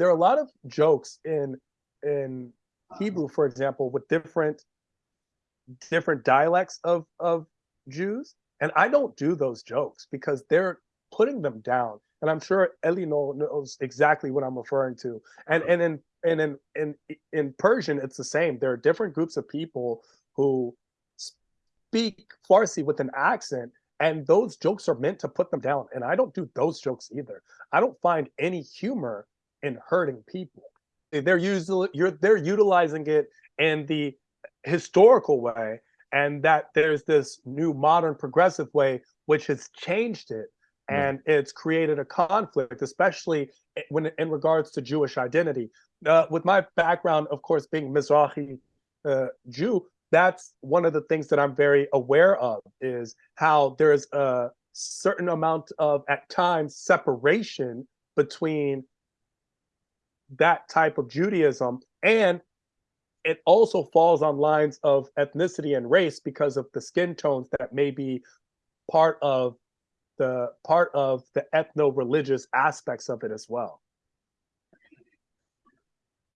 there are a lot of jokes in in Hebrew, for example, with different different dialects of of Jews, and I don't do those jokes because they're putting them down. And I'm sure Eli knows exactly what I'm referring to. And and in and in in in Persian, it's the same. There are different groups of people who speak Farsi with an accent, and those jokes are meant to put them down. And I don't do those jokes either. I don't find any humor in hurting people. They're usually you're they're utilizing it in the historical way, and that there's this new modern progressive way which has changed it and it's created a conflict, especially when in regards to Jewish identity. Uh, with my background, of course, being Mizrahi uh, Jew, that's one of the things that I'm very aware of is how there's a certain amount of, at times, separation between that type of Judaism and it also falls on lines of ethnicity and race because of the skin tones that may be part of the part of the ethno-religious aspects of it as well.